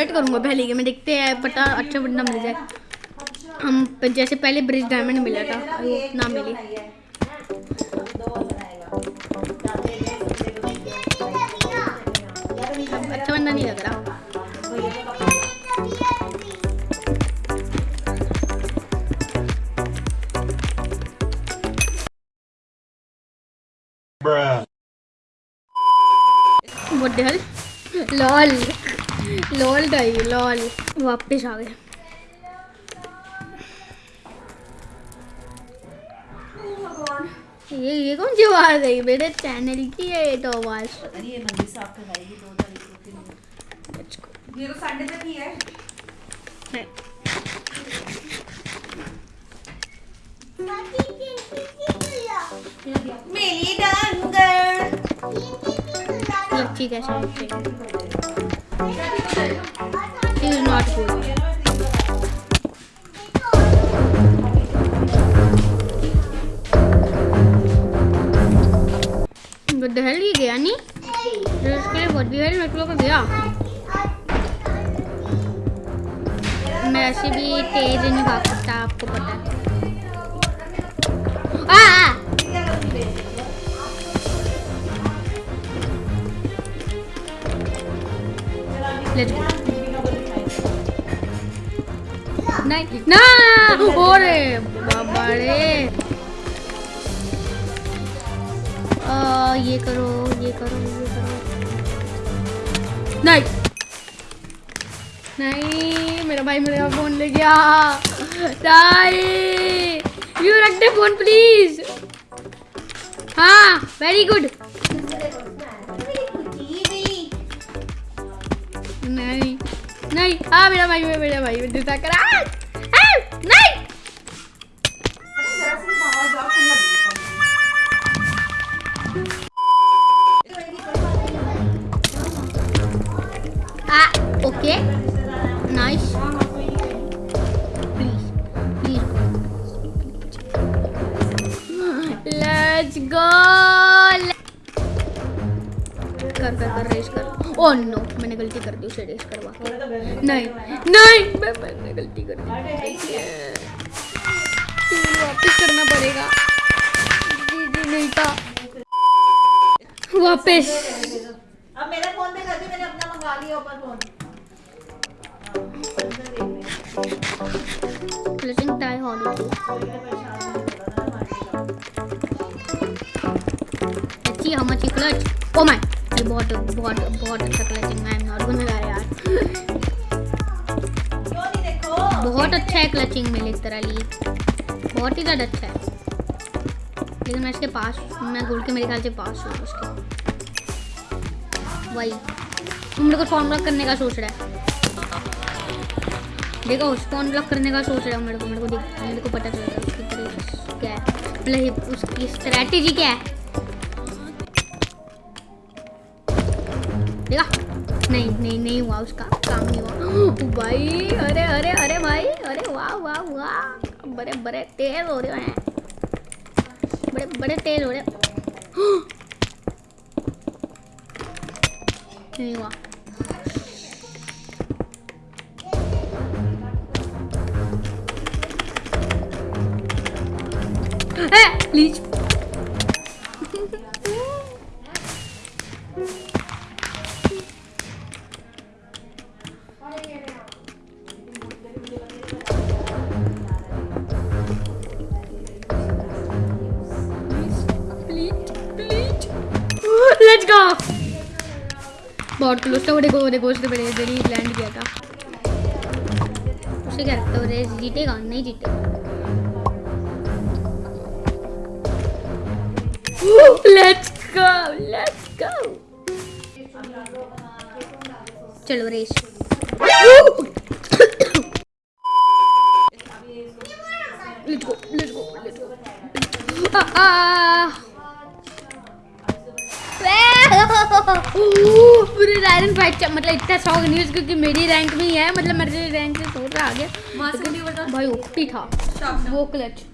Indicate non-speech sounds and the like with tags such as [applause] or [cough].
Wait करूँगा पहले के मैं देखते हैं पता अच्छा बंदा मिल जाए हम जैसे पहले ब्रिज डायमंड मिला था वो ना मिली अच्छा बंदा नहीं लग रहा. What the hell? Lol lol die lol वापस आ गए। ये ये कौन सी आवाज़ आई मेरे चैनल की है ये तो आवाज़। ये मंदिर साफ़ करवाएगी दो तारीख को तीन ये तो संडे तक ही है। मेरी डांगर। लच्छी कैसे Lachhi is not good What the hell, ये गया नहीं? जो इसके लिए what the hell मेरे को गया। मैं ऐसे भी तेज नहीं भाग सकता, आपको पता है। नहीं, ना ओरे बाबा रे ये करो ये करो ये करो। नहीं। नहीं, मेरा भाई मेरा फ़ोन ले गया। नहीं यू रख दे फ़ोन प्लीज़ हाँ वेरी गुड नहीं नहीं हाँ मेरा भाई मेरा भाई मेरा करा नहीं Ah, okay. Nice. Please, please. कर कर कर रेस कर ओह नो मैंने गलती कर दी उसे रेस करवा के। नहीं नहीं मैं मैंने गलती कर दी। वापस करना पड़ेगा। जी जी नहीं था। वापस। अब मेरा फ़ोन पे कर दी मैंने अपना मंगा लिया ऊपर फ़ोन क्लचिंग टाई होनी चाहिए how much you clutch. Oh my. ये बहुत बहुत बहुत अच्छा क्लचिंग है नॉट गोना लाई यार। बहुत अच्छा है क्लचिंग में तरह लिए बहुत ही ज़्यादा अच्छा है। लेकिन मैं इसके पास, मैं गोल के मेरे ख्याल से पास हूँ उसके। वही। तुम मेरे को स्पॉन करने का सोच रहा है। देखो स्पॉन ब्लॉक करने का सोच रहा है मेरे को मेरे को देख, मेरे को पता चलेगा उसकी तरीका क्या है। मतलब उसकी स्ट्रैटेजी क्या है? देखा। नहीं नहीं नहीं हुआ उसका, काम नहीं हुआ। [gasps] भाई, अरे अरे अरे भाई, अरे, वाह वाह वाह। बड़े बड़े तेज हो रहे हैं। बड़े बड़े तेज हो रहे [gasps] नहीं हुआ। [gasps] प्लीज़ बहुत क्लोज था वो देखो वो देखो, उसने बड़े जल्दी लैंड किया था। उसे क्या लगता है रेस जीतेगा? नहीं जीतेगा। लेट्स गो लेट्स गो चलो race let's go let's go let's go पूरी आयरन फाइट मतलब इतना शौक नहीं है क्योंकि मेरी रैंक में ही है मतलब मेरे रैंक से थोड़ा आ गया मास्क नहीं बता भाई ओपी था। वो क्लच